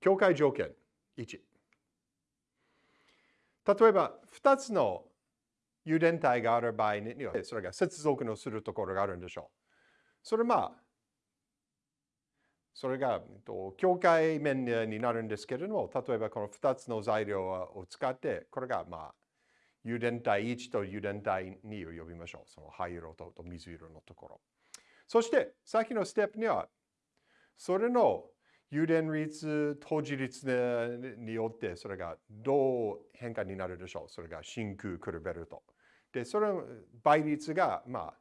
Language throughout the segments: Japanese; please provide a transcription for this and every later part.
境界条件1。例えば、2つの油田体がある場合には、それが接続のするところがあるんでしょう。それまあ、それが境界面になるんですけれども、例えばこの2つの材料を使って、これがまあ、油田体1と油田体2を呼びましょう。その灰色と水色のところ。そして、さっきのステップには、それの油田率、当時率によって、それがどう変化になるでしょう。それが真空クルベルト。で、それの倍率が、まあ、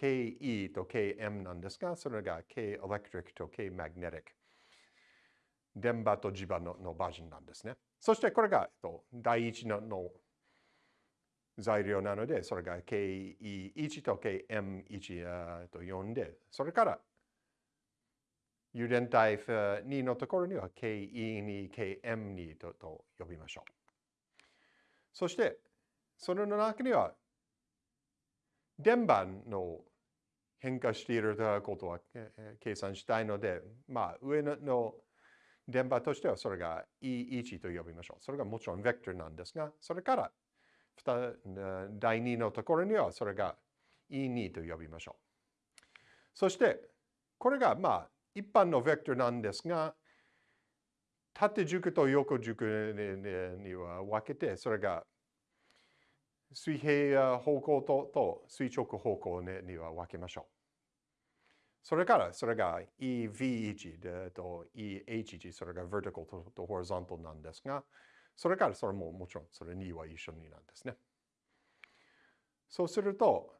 KE と KM なんですが、それが K electric と K magnetic。電波と磁場ののバージョンなんですね。そしてこれがえっと第一のの材料なので、それが KE1 と KM1 と呼んで、それから油田体2のところには KE2、KM2 とと呼びましょう。そして、それの中には電波の変化していることは計算したいので、まあ、上の電波としてはそれが E1 と呼びましょう。それがもちろんベクトルなんですが、それから第2のところにはそれが E2 と呼びましょう。そして、これがまあ一般のベクトルなんですが、縦軸と横軸には分けて、それが水平方向とと垂直方向には分けましょう。それから、それが EV1 と EH1、それが vertical と horizontal なんですが、それからそれももちろんそれ2は一緒になんですね。そうすると、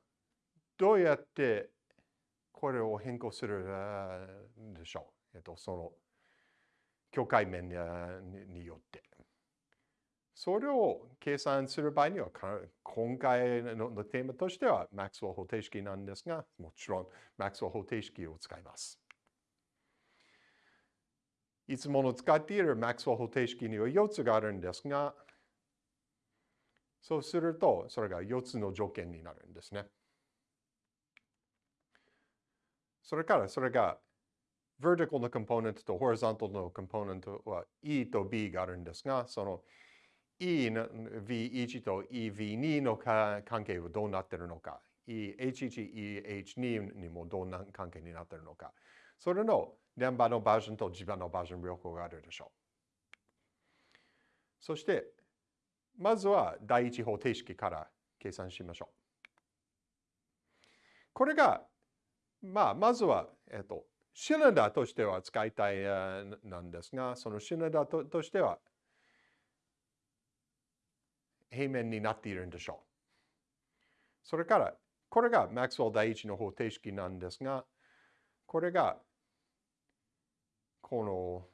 どうやってこれを変更するでしょう。えっと、その境界面によって。それを計算する場合には、今回のテーマとしては、マックスウェル方程式なんですが、もちろんマックスウェル方程式を使います。いつもの使っているマックスウェル方程式には4つがあるんですが、そうすると、それが4つの条件になるんですね。それから、それが vertical のコンポーネントと horizontal のコンポーネントは E と B があるんですが、その E の V1 と EV2 の関係はどうなっているのか、EH1、EH2 にもどんな関係になっているのか、それの電波のバージョンと磁場のバージョン両方があるでしょう。そして、まずは第一方程式から計算しましょう。これが、まあ、まずは、えっと、シリンダとしては使いたいなんですが、そのシリンダーとしては、平面になっているんでしょう。それから、これがマックスウェル第一の方程式なんですが、これが、この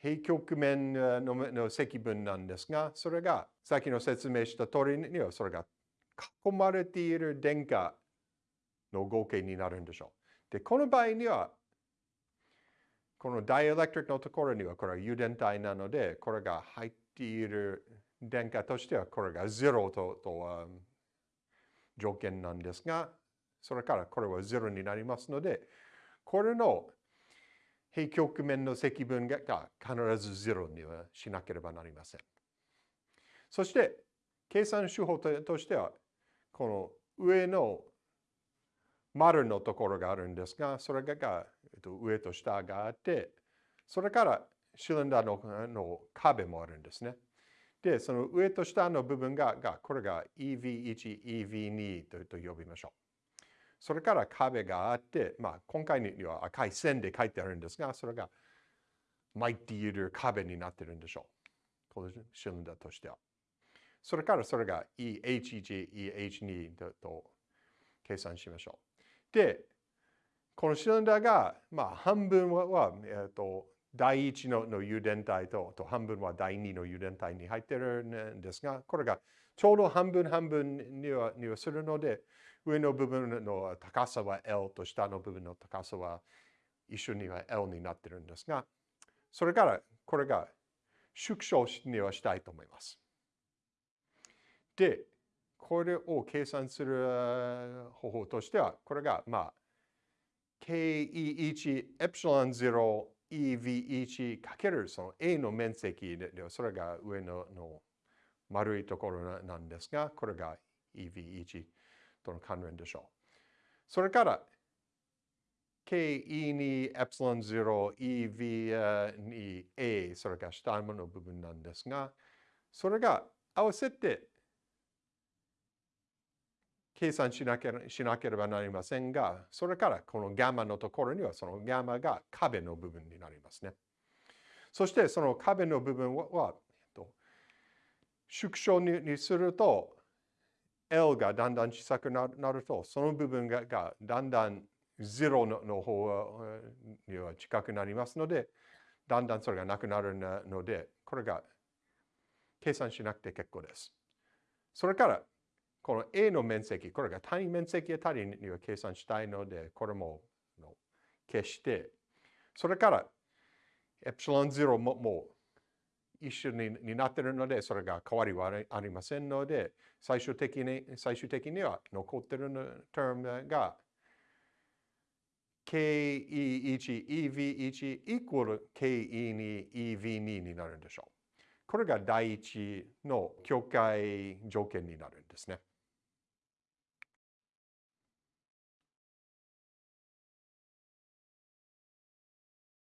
平極面の積分なんですが、それが、さっきの説明した通りには、それが囲まれている電荷の合計になるんでしょう。で、この場合には、このダイエレクトリックのところには、これは油田体なので、これが入っている電荷としてはこれが0とと条件なんですが、それからこれは0になりますので、これの平極面の積分が必ず0にはしなければなりません。そして、計算手法としては、この上の丸のところがあるんですが、それがえっと上と下があって、それからシリンダーのの壁もあるんですね。で、その上と下の部分が、がこれが EV1、EV2 とと呼びましょう。それから壁があって、まあ、今回には赤い線で書いてあるんですが、それが巻いている壁になってるんでしょう。このシリンダーとしては。それからそれが EH1、EH2 とと計算しましょう。で、このシリンダーが、まあ、半分は、えっ、ー、と、第1のの油田体とと半分は第2の油田体に入ってるんですが、これがちょうど半分半分にはにはするので、上の部分の高さは L と下の部分の高さは一緒には L になってるんですが、それからこれが縮小にはしたいと思います。で、これを計算する方法としては、これがまあ KE1 エプシロン0 EV1 かけるその A の面積で、それが上のの丸いところなんですが、これが EV1 との関連でしょう。それから、KE に ε0、EV に A、それから下の部分なんですが、それが合わせて計算しなければなりませんが、それからこのガマのところにはそのガマが壁の部分になりますね。そしてその壁の部分は、縮小にすると L がだんだん小さくなると、その部分がだんだん0のの方には近くなりますので、だんだんそれがなくなるので、これが計算しなくて結構です。それから、この A の面積、これが単位面積あたりには計算したいので、これも消して、それから、エプシロン0ももう一緒になっているので、それが変わりはありませんので、最終的に最終的には残っているタームが KE1、EV1 イコール KE2、EV2 になるんでしょう。これが第一の境界条件になるんですね。